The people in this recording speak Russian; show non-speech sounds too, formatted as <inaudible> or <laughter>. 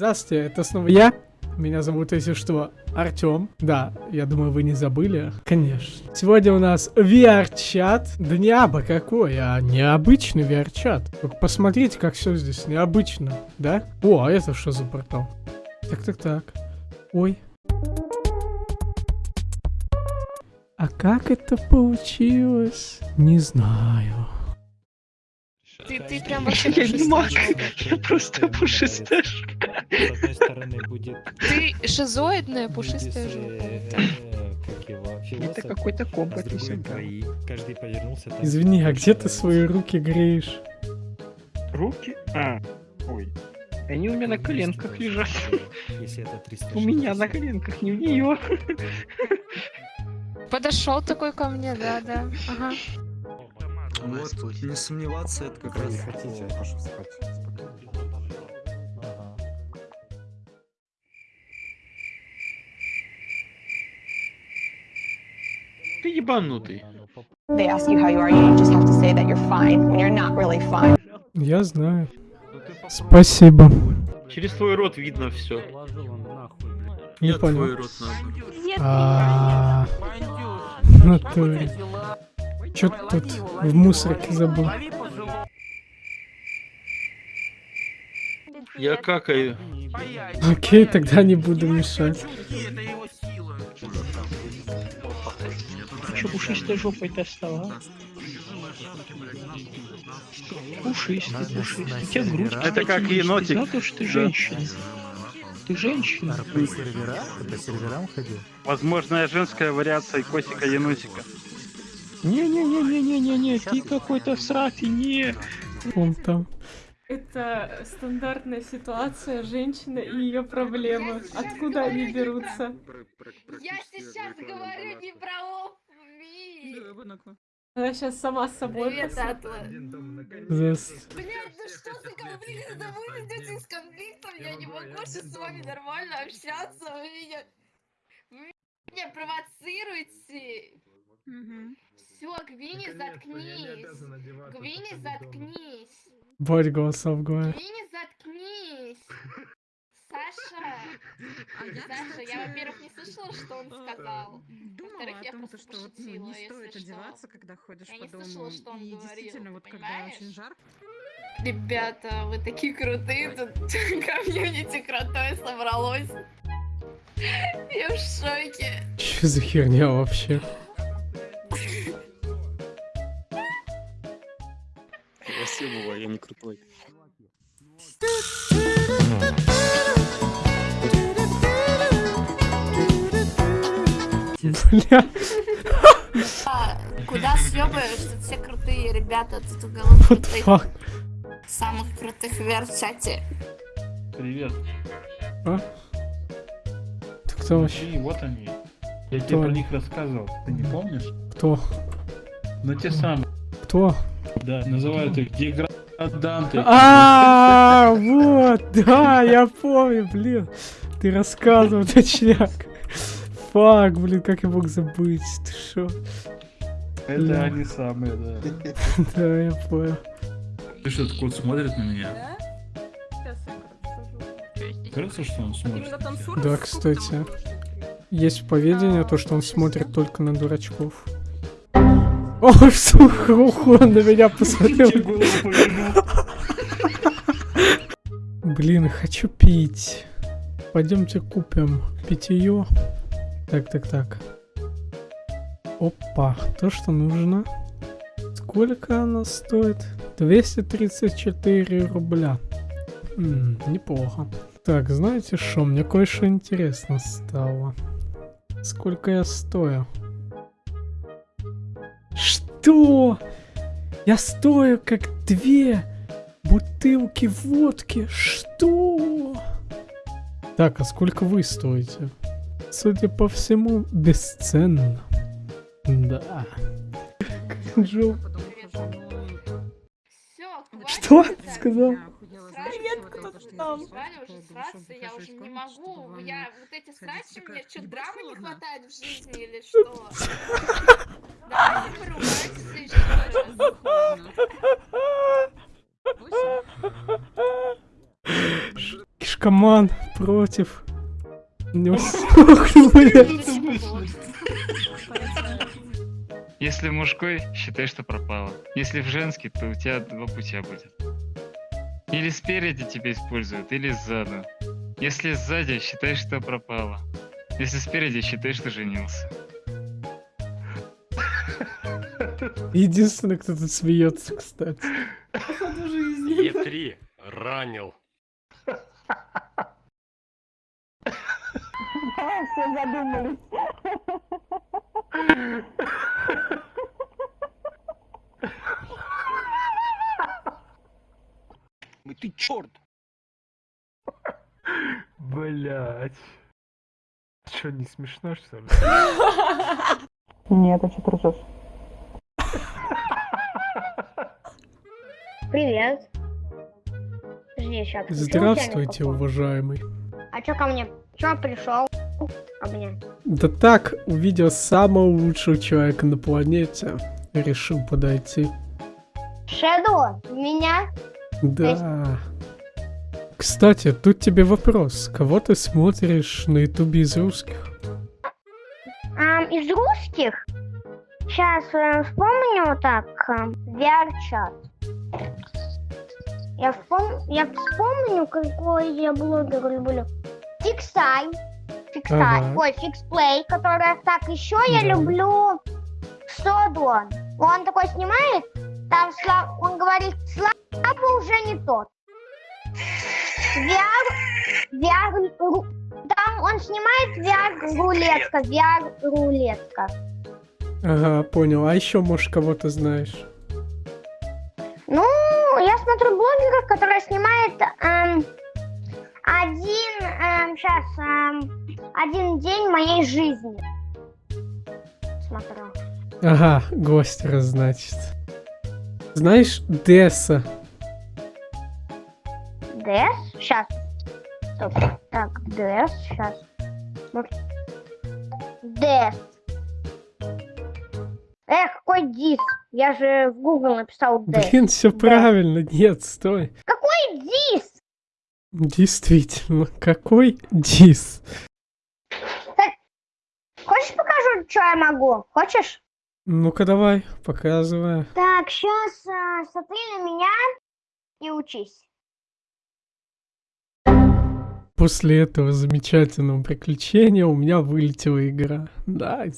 Здравствуйте, это снова я. Меня зовут, если что, Артем. Да, я думаю, вы не забыли. Конечно. Сегодня у нас VR-чат. Да не абы какой, а необычный VR-чат. Только посмотрите, как все здесь необычно, да? О, а это что за портал? Так-так-так. Ой. А как это получилось? Не знаю. Ты, ты прям вообще <laughs> Я не маг, пушистая. я просто пушистяшка. С одной стороны будет... Ты шизоидная пушистая жопа. э, его? Это какой-то а компот. Каждый повернулся. Извини, а где ты свои руки греешь? Руки? А, ой. Они у меня на коленках лежат. Если это 300 У меня на коленках, не у нее. Подошел такой ко мне, да, да. Ага. Вот, не сомневаться, это как раз... хотите, я прошу спать. Ты ебанутый. А, ну, поп- They ask you how you are, you just have to say that you're fine when you're not really fine. Я знаю. Спасибо. Через твой рот видно все. Не Я твой понял. рот нахуй. А, в натуре. Чё ты тут в мусорке забыл? Я какаю. Окей, тогда не буду мешать. Че пушистой жопой-то стала? Пушистый, пушистый. У тебя грудь. Это как енотик. Да, то, что ты женщина. Ты женщина. По сервера? Ты по серверам ходил? Возможная женская вариация косика енотика. Не-не-не-не-не-не, ты какой-то в срафе, не. Он там. Это стандартная ситуация, женщина и ее проблемы. Откуда они берутся? Я сейчас говорю не про ОФМИ. Она сейчас сама с собой Привет. Атла. Зас- Блядь, ну что за конфликт? Это вы идете из конфликтом, я не могу сейчас с вами нормально общаться, вы меня... Вы меня провоцируете. Все, Гвини, заткнись. Гвини, заткнись. Бодь голосов говорит. Гвини, заткнись. Саша, Саша, я, во-первых, не слышала, что он сказал. Думала Во-вторых, о я том, то, просто что вот, ну, пошутила, не если стоит что. одеваться, когда ходишь Я по не дому. слышала, что он и говорил, действительно, вот когда понимаешь? очень жарко, Ребята, вы такие крутые, тут <laughs> комьюнити крутое собралось. <laughs> Я в шоке. Че за херня вообще? Спасибо, я не крутой. Бля. А, куда съебаешь? Тут все крутые ребята, тут уголок крутых, самых крутых в чате. Привет. А? Ты кто вообще? И вот они. Я Кто тебе про них рассказывал. Ты не помнишь? Кто? Ну те самые. Кто? Да, называют их деграданты. А, вот, да, я помню, блин. Ты рассказывал, точняк. Фак, блин, как я мог забыть? Ты шо? Это они самые, да. Да, я понял. Ты что, кот смотрит на меня? Сейчас я расскажу. Кажется, что он смотрит? Да, кстати. Есть поведение, то, что он смотрит только на дурачков. <laughs> Сука, уху, он на меня посмотрел. Блин, хочу пить. Пойдемте купим питье. Так, так, так. Опа, то, что нужно. Сколько она стоит? 234 рубля. М, неплохо. Так, знаете что? Мне кое-что интересно стало. Сколько я стою? Что? Я стою как две бутылки водки. Что? Так, а сколько вы стоите? Судя по всему, бесценно. Да. Все, Что ты сказал? Привет, кто там? Сраться, я уже не могу. Я вот эти срачи, мне что, «Ебать, драмы не ладно». хватает в жизни или <laughs> что? Давайте поругайтесь следующий раз. Наркоман против... Не. <laughs> Если мужской, считай, что пропало. Если в женский, то у тебя два путя будет. Или спереди тебя используют, или сзаду. Если сзади, считай, что пропало. Если спереди, считай, что женился. Единственный, кто тут смеется, кстати. Походу жизни. Е3 ранил. <laughs> Все задумались. <laughs> Ты черт! <laughs> Блять. Что, не смешно, что ли? Нет, а что ты ржешь? <laughs> Привет. Подожди, сейчас. Здравствуйте, уважаемый. А чё ко мне? Чё пришел? Ко мне. Да так, увидел самого лучшего человека на планете. Решил подойти. Шэдоу, меня? Да. Кстати, тут тебе вопрос. Кого ты смотришь на ютубе из русских? Ам, из русских? Сейчас вспомню так. VR-чат. Я, вспом... я вспомню, какой я блогер люблю. Фиксай. Фиксай. Ага. Ой, фиксплей, которая... Так, еще я Да. люблю Содон. Он такой снимает, там Сла- он говорит, Слава уже не тот. VR, VR, ру- там он снимает VR рулетка, VR рулетка. Ага, понял. А еще, может, кого-то знаешь? Ну, я смотрю блогеров, которые снимают эм, один, сейчас, один день моей жизни. Смотрю. Ага, гостера, значит. Знаешь, Десса? Дэс? Сейчас. Стоп. Так, Дэс, сейчас. Дэс. Эх, какой дис. Я же в Google написал Дэс. Блин, все правильно. Нет, стой. Какой дис? Действительно, какой дис? Хочешь покажу, что я могу? Хочешь? Ну-ка давай, показывай. Так, сейчас смотри на меня и учись. После этого замечательного приключения у меня вылетела игра. Nice.